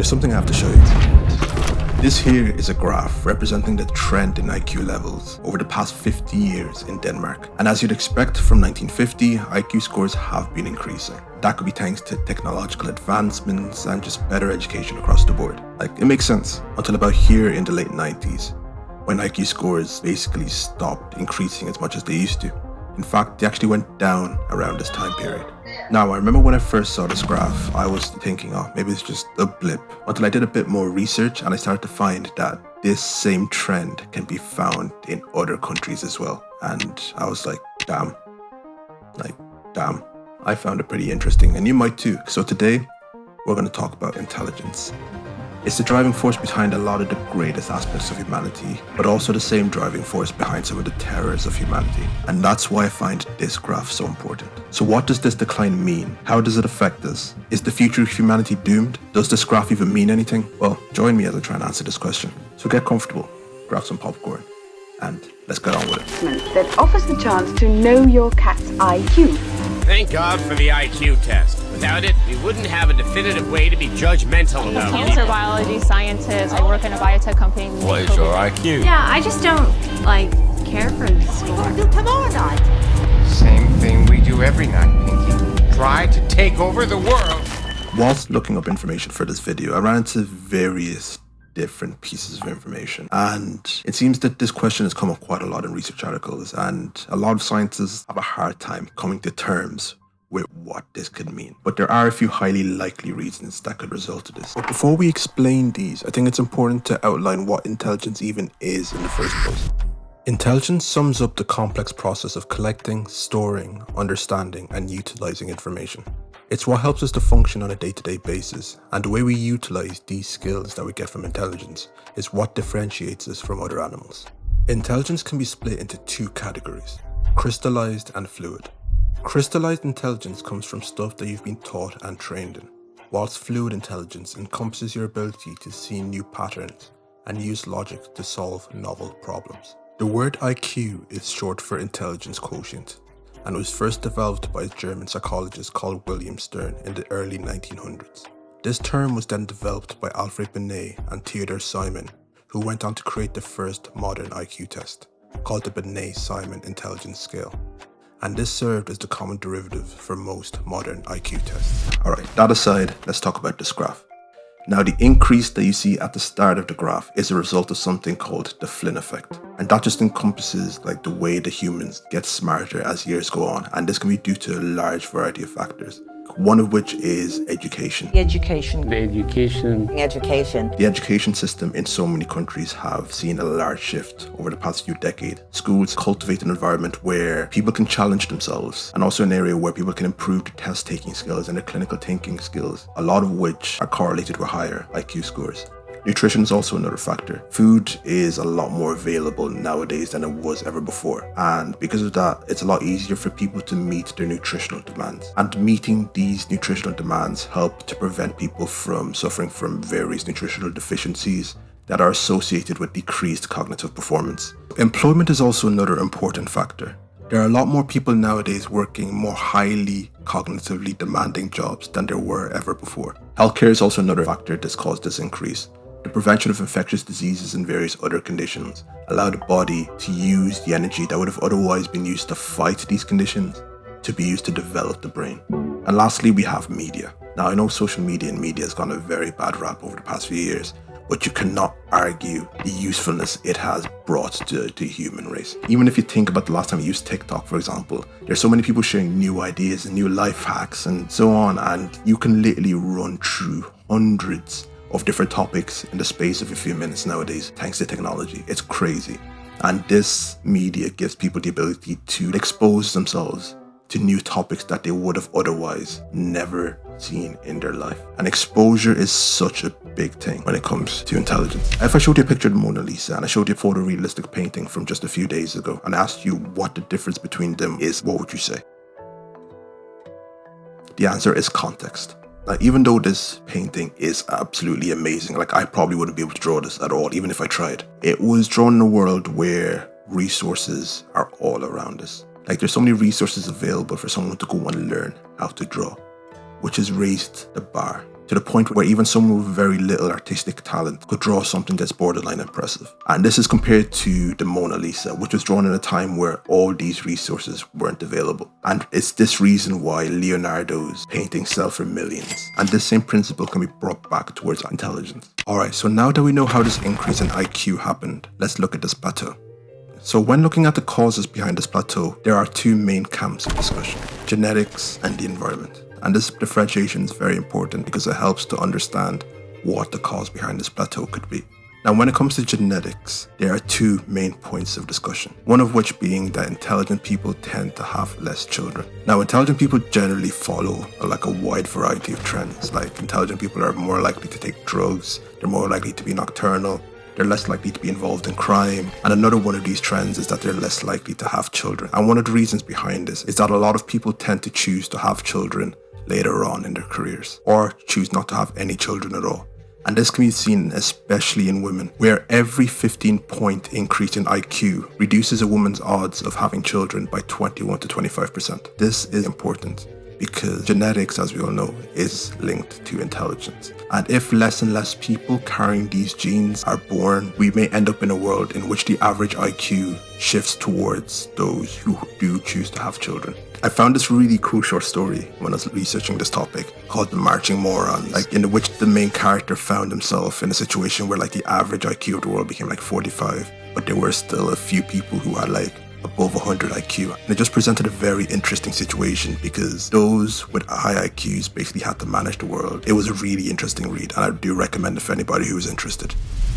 there's something I have to show you. This here is a graph representing the trend in IQ levels over the past 50 years in Denmark. And as you'd expect from 1950, IQ scores have been increasing. That could be thanks to technological advancements and just better education across the board. Like, it makes sense until about here in the late 90s, when IQ scores basically stopped increasing as much as they used to. In fact, they actually went down around this time period. Now, I remember when I first saw this graph, I was thinking, oh, maybe it's just a blip. Until I did a bit more research and I started to find that this same trend can be found in other countries as well. And I was like, damn, like, damn. I found it pretty interesting and you might too. So today, we're going to talk about intelligence. It's the driving force behind a lot of the greatest aspects of humanity, but also the same driving force behind some of the terrors of humanity. And that's why I find this graph so important. So what does this decline mean? How does it affect us? Is the future of humanity doomed? Does this graph even mean anything? Well, join me as I try and answer this question. So get comfortable, grab some popcorn, and let's get on with it. That offers the chance to know your cat's IQ. Thank God for the IQ test. Without it, we wouldn't have a definitive way to be judgmental I'm a about cancer biology scientist. I work in a biotech company. What is your IQ? Yeah, I just don't, like, care for the score. do tomorrow night? Same thing we do every night, Pinky. Try to take over the world. Whilst looking up information for this video, I ran into various different pieces of information. And it seems that this question has come up quite a lot in research articles, and a lot of scientists have a hard time coming to terms with what this could mean. But there are a few highly likely reasons that could result to this. But before we explain these, I think it's important to outline what intelligence even is in the first place. Intelligence sums up the complex process of collecting, storing, understanding, and utilizing information. It's what helps us to function on a day-to-day basis, and the way we utilize these skills that we get from intelligence is what differentiates us from other animals. Intelligence can be split into two categories, crystallized and fluid. Crystallized intelligence comes from stuff that you've been taught and trained in, whilst fluid intelligence encompasses your ability to see new patterns and use logic to solve novel problems. The word IQ is short for intelligence quotient and was first developed by a German psychologist called William Stern in the early 1900s. This term was then developed by Alfred Binet and Theodore Simon, who went on to create the first modern IQ test, called the Binet-Simon Intelligence Scale and this served as the common derivative for most modern IQ tests. Alright, that aside, let's talk about this graph. Now the increase that you see at the start of the graph is a result of something called the Flynn effect. And that just encompasses like the way the humans get smarter as years go on. And this can be due to a large variety of factors one of which is education. The education. The education. Education. The education system in so many countries have seen a large shift over the past few decades. Schools cultivate an environment where people can challenge themselves and also an area where people can improve their test-taking skills and their clinical thinking skills, a lot of which are correlated with higher IQ scores. Nutrition is also another factor. Food is a lot more available nowadays than it was ever before. And because of that, it's a lot easier for people to meet their nutritional demands. And meeting these nutritional demands help to prevent people from suffering from various nutritional deficiencies that are associated with decreased cognitive performance. Employment is also another important factor. There are a lot more people nowadays working more highly cognitively demanding jobs than there were ever before. Healthcare is also another factor that's caused this increase. The prevention of infectious diseases and various other conditions allow the body to use the energy that would have otherwise been used to fight these conditions to be used to develop the brain. And lastly, we have media. Now, I know social media and media has gone a very bad rap over the past few years, but you cannot argue the usefulness it has brought to the human race. Even if you think about the last time you used TikTok, for example, there's so many people sharing new ideas and new life hacks and so on, and you can literally run through hundreds of different topics in the space of a few minutes nowadays, thanks to technology. It's crazy. And this media gives people the ability to expose themselves to new topics that they would have otherwise never seen in their life. And exposure is such a big thing when it comes to intelligence. If I showed you a picture of the Mona Lisa and I showed you a photorealistic painting from just a few days ago and asked you what the difference between them is, what would you say? The answer is context. Like, even though this painting is absolutely amazing, like I probably wouldn't be able to draw this at all, even if I tried. It was drawn in a world where resources are all around us. Like there's so many resources available for someone to go and learn how to draw, which has raised the bar to the point where even someone with very little artistic talent could draw something that's borderline impressive. And this is compared to the Mona Lisa, which was drawn in a time where all these resources weren't available. And it's this reason why Leonardo's paintings sell for millions. And this same principle can be brought back towards intelligence. Alright, so now that we know how this increase in IQ happened, let's look at this plateau. So when looking at the causes behind this plateau, there are two main camps of discussion, genetics and the environment. And this differentiation is very important because it helps to understand what the cause behind this plateau could be. Now, when it comes to genetics, there are two main points of discussion. One of which being that intelligent people tend to have less children. Now, intelligent people generally follow like a wide variety of trends. Like intelligent people are more likely to take drugs, they're more likely to be nocturnal, they're less likely to be involved in crime. And another one of these trends is that they're less likely to have children. And one of the reasons behind this is that a lot of people tend to choose to have children later on in their careers or choose not to have any children at all. And this can be seen especially in women, where every 15 point increase in IQ reduces a woman's odds of having children by 21 to 25%. This is important because genetics, as we all know, is linked to intelligence. And if less and less people carrying these genes are born, we may end up in a world in which the average IQ shifts towards those who do choose to have children. I found this really cool short story when I was researching this topic called The Marching Morons, like in which the main character found himself in a situation where like the average IQ of the world became like 45, but there were still a few people who had like above 100 IQ. And it just presented a very interesting situation because those with high IQs basically had to manage the world. It was a really interesting read and I do recommend it for anybody who is interested.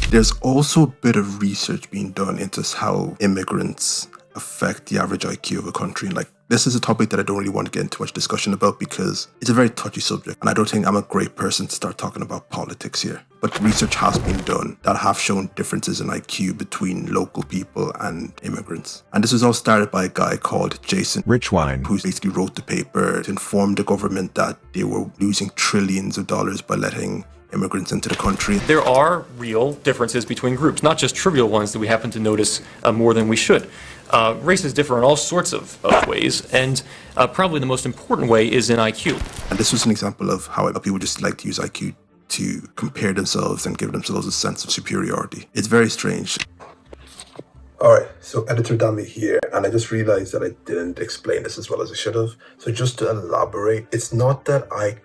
There's also a bit of research being done into how immigrants affect the average IQ of a country. Like this is a topic that I don't really want to get into much discussion about because it's a very touchy subject and I don't think I'm a great person to start talking about politics here. But research has been done that have shown differences in IQ between local people and immigrants. And this was all started by a guy called Jason Richwine, who basically wrote the paper to inform the government that they were losing trillions of dollars by letting immigrants into the country. There are real differences between groups, not just trivial ones that we happen to notice uh, more than we should. Uh, races differ in all sorts of, of ways, and uh, probably the most important way is in IQ. And this was an example of how people just like to use IQ to compare themselves and give themselves a sense of superiority. It's very strange. Alright, so Editor Dami here, and I just realized that I didn't explain this as well as I should have. So just to elaborate, it's not that I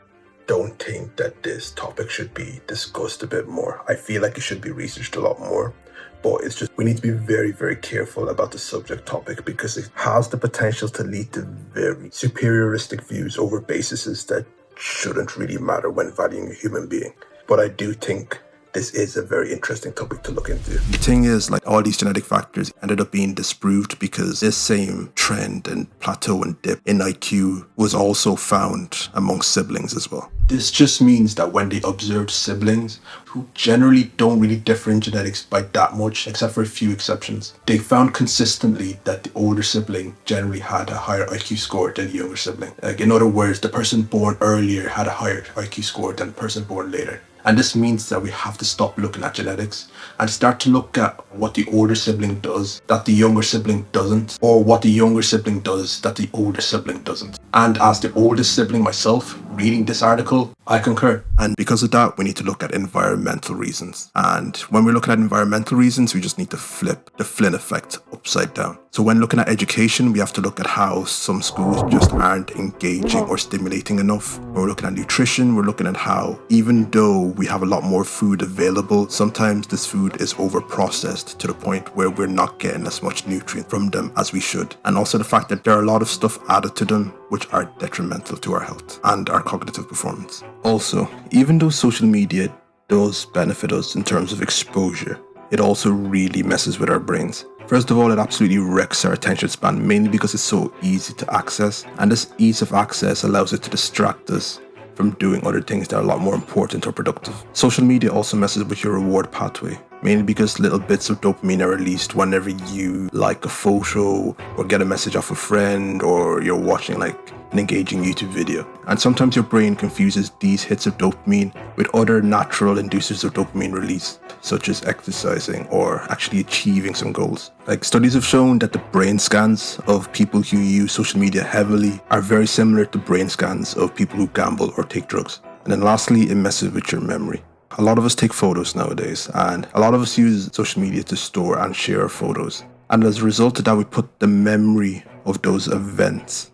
don't think that this topic should be discussed a bit more. I feel like it should be researched a lot more but it's just we need to be very very careful about the subject topic because it has the potential to lead to very superioristic views over bases that shouldn't really matter when valuing a human being. But i do think this is a very interesting topic to look into. The thing is, like all these genetic factors ended up being disproved because this same trend and plateau and dip in IQ was also found among siblings as well. This just means that when they observed siblings who generally don't really differ in genetics by that much, except for a few exceptions, they found consistently that the older sibling generally had a higher IQ score than the younger sibling. Like in other words, the person born earlier had a higher IQ score than the person born later. And this means that we have to stop looking at genetics and start to look at what the older sibling does that the younger sibling doesn't, or what the younger sibling does that the older sibling doesn't. And as the oldest sibling myself, reading this article, I concur. And because of that, we need to look at environmental reasons. And when we're looking at environmental reasons, we just need to flip the Flynn effect upside down. So when looking at education, we have to look at how some schools just aren't engaging or stimulating enough. When we're looking at nutrition, we're looking at how even though we have a lot more food available, sometimes this food is overprocessed to the point where we're not getting as much nutrient from them as we should. And also the fact that there are a lot of stuff added to them which are detrimental to our health and our cognitive performance. Also, even though social media does benefit us in terms of exposure, it also really messes with our brains. First of all, it absolutely wrecks our attention span, mainly because it's so easy to access, and this ease of access allows it to distract us from doing other things that are a lot more important or productive. Social media also messes with your reward pathway, mainly because little bits of dopamine are released whenever you like a photo or get a message off a friend or you're watching like an engaging YouTube video. And sometimes your brain confuses these hits of dopamine with other natural inducers of dopamine release, such as exercising or actually achieving some goals. Like studies have shown that the brain scans of people who use social media heavily are very similar to brain scans of people who gamble or take drugs. And then lastly, it messes with your memory. A lot of us take photos nowadays, and a lot of us use social media to store and share our photos. And as a result of that, we put the memory of those events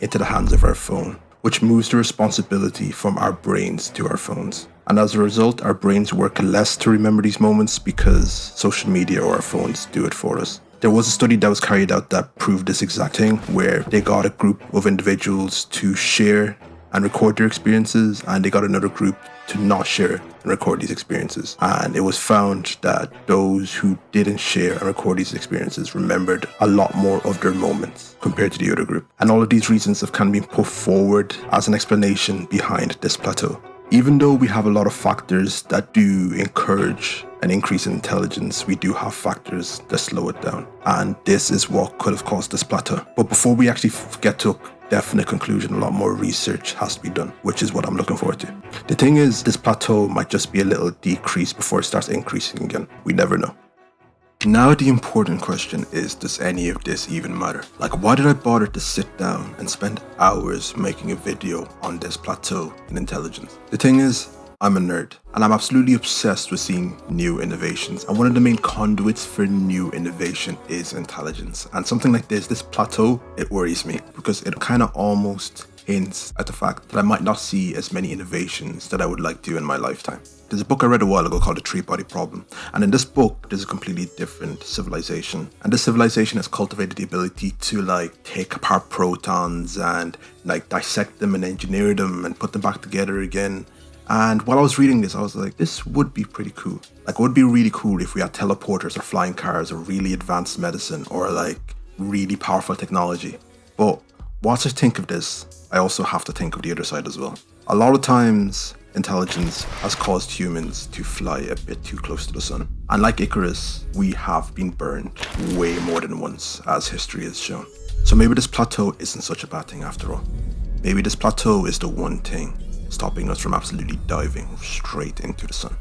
into the hands of our phone, which moves the responsibility from our brains to our phones. And as a result, our brains work less to remember these moments because social media or our phones do it for us. There was a study that was carried out that proved this exact thing, where they got a group of individuals to share and record their experiences, and they got another group to not share and record these experiences. And it was found that those who didn't share and record these experiences remembered a lot more of their moments compared to the other group. And all of these reasons have kind of been put forward as an explanation behind this plateau. Even though we have a lot of factors that do encourage an increase in intelligence, we do have factors that slow it down. And this is what could have caused this plateau. But before we actually get to definite conclusion, a lot more research has to be done, which is what I'm looking forward to. The thing is, this plateau might just be a little decrease before it starts increasing again. We never know. Now the important question is, does any of this even matter? Like why did I bother to sit down and spend hours making a video on this plateau in intelligence? The thing is, I'm a nerd and I'm absolutely obsessed with seeing new innovations. And one of the main conduits for new innovation is intelligence. And something like this, this plateau, it worries me because it kind of almost hints at the fact that I might not see as many innovations that I would like to in my lifetime. There's a book I read a while ago called The Three Body Problem. And in this book, there's a completely different civilization. And this civilization has cultivated the ability to like take apart protons and like dissect them and engineer them and put them back together again and while I was reading this, I was like, this would be pretty cool. Like, it would be really cool if we had teleporters or flying cars or really advanced medicine or like really powerful technology. But once I think of this, I also have to think of the other side as well. A lot of times, intelligence has caused humans to fly a bit too close to the sun. And like Icarus, we have been burned way more than once, as history has shown. So maybe this plateau isn't such a bad thing after all. Maybe this plateau is the one thing stopping us from absolutely diving straight into the sun.